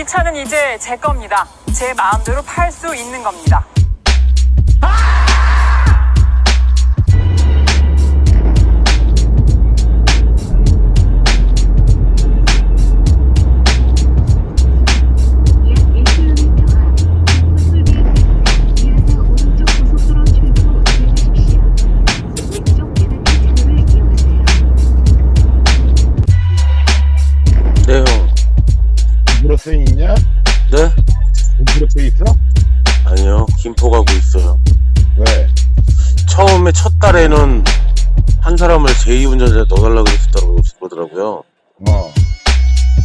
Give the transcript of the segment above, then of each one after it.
이 차는 이제 제 겁니다. 제 마음대로 팔 수 있는 겁니다. 브로스 있냐? 네? 브로스 있어? 아니요. 김포 가고 있어요. 왜? 처음에 첫 달에는 한 사람을 제2운전자에 넣어달라고 그랬었다고 그러더라고요. 어.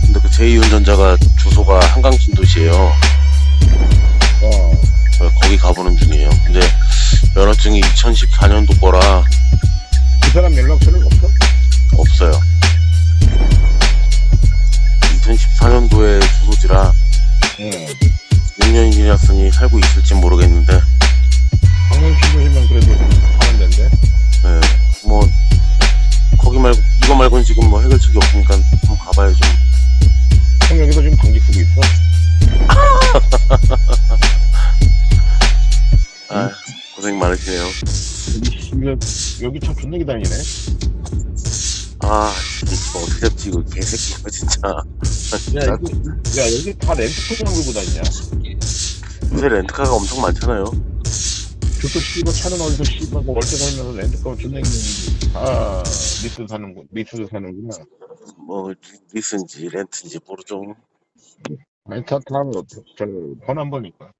근데 그 제2운전자가 주소가 한강 신도시예요. 어. 그래서 거기 가보는 중이에요. 근데 면허증이 2014년도 거라 그 사람 연락처는 없어? 없어요. 2014년도에 주소지라 응. 6년이 지났으니 살고 있을지 모르겠는데 방금 신고시면 그래도 좀 하는 데인데. 네, 뭐 거기 말고 이거 말고는 지금 뭐 해결책이 없으니까 한번 가봐야죠. 형 여기서 지금 방직 쓰고 있어? 아 고생 많으시네요. 여기, 여기, 참 존나 기다리네. 아 지금 어떻게 잡지 이거 개새끼가 진짜. 야, 여기, 야, 여기 다 렌트카만 걸고 다니냐? 요새 렌트카가 엄청 많잖아요. 저도 씨발 차는 어디서 씨발 뭐 월세 살면서 렌트카 존나 있는 아, 리스 사는 거, 리스 사는구나. 뭐 리스인지 렌트인지 모르죠. 아니, 차 타면 어때? 저, 번안 보니까.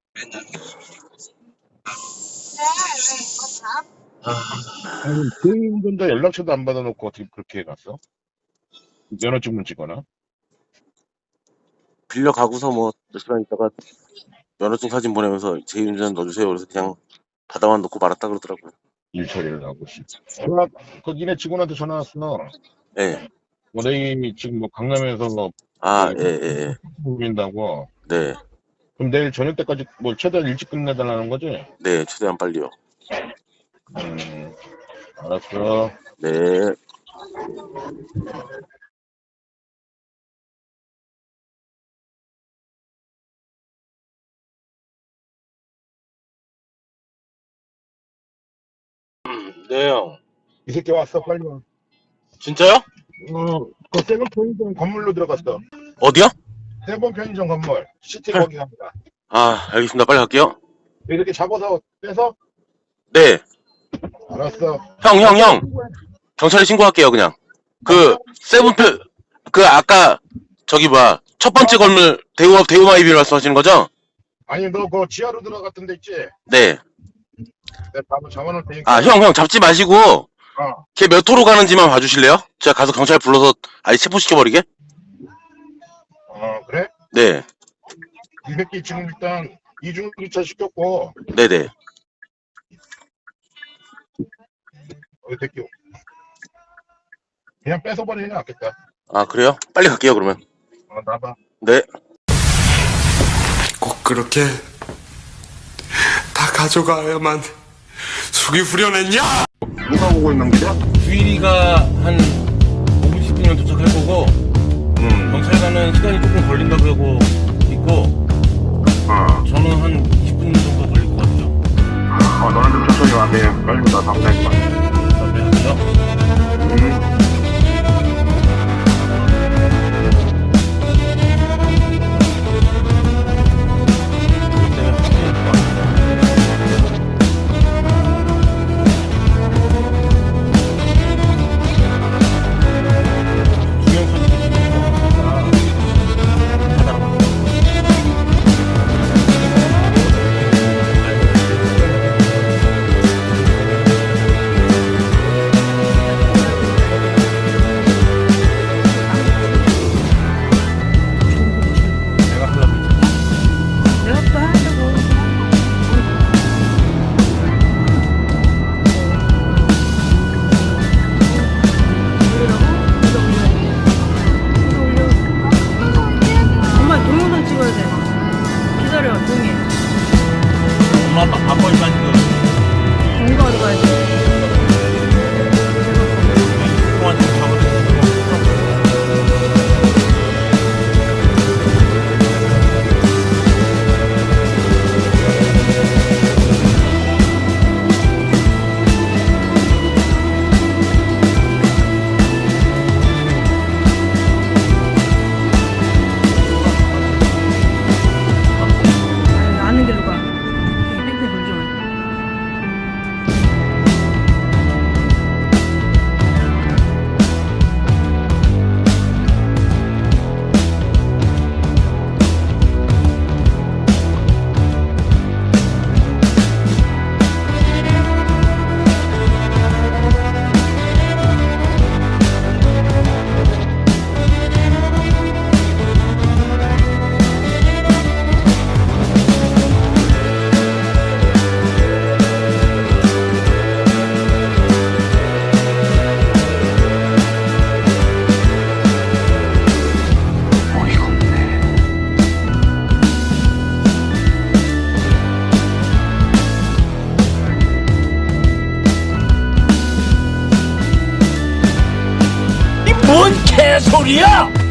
아니, 그 운전자 연락처도 안 받아놓고 어떻게 그렇게 해갔어? 면허증만 찍거나? 빌려 가고서 뭐 몇 시간 있다가 면허증 사진 보내면서 제2운전 넣어주세요. 그래서 그냥 받아만 놓고 말았다 그러더라고요. 일 처리를 하고 씨. 전화, 그 니네 직원한테 전화 왔어. 네. 뭐, 내일 지금 뭐 강남에서 뭐, 아, 예, 예, 예. 보인다고. 네. 그럼 내일 저녁 때까지 뭐 최대한 일찍 끝내달라는 거지? 네, 최대한 빨리요. 음, 알았어. 네. 네, 형. 이 새끼 왔어, 빨리 와. 진짜요? 어, 그 세번 편의점 건물로 들어갔어. 어디요? 세번 편의점 건물. 시티 거기 갑니다. 아, 알겠습니다. 빨리 갈게요. 이렇게 잡아서 빼서? 네. 알았어. 형, 형, 형. 경찰에 신고할게요, 그냥. 그, 세븐표, 그, 아까, 저기 뭐야, 첫 번째 건물, 대우, 대우마이비 말씀하시는 거죠? 아니, 너 그 지하로 들어갔던 데 있지? 네. 내가 바로 잡아놓을 테니까. 아, 형, 형, 잡지 마시고, 어. 걔 몇 호로 가는지만 봐주실래요? 제가 가서 경찰 불러서 아예 체포시켜버리게? 어, 그래? 네. 이 새끼 지금 일단 이중 주차 시켰고, 네네. 어, 이 새끼. 그냥 뺏어버리는 게 낫겠다. 아, 그래요? 빨리 갈게요, 그러면. 어, 나봐. 네. 꼭 그렇게 다 가져가야만 숙이 후련했냐? 누가 보고 있는 거야? 주일이가 한 5분 10분이면 도착할 개소리야!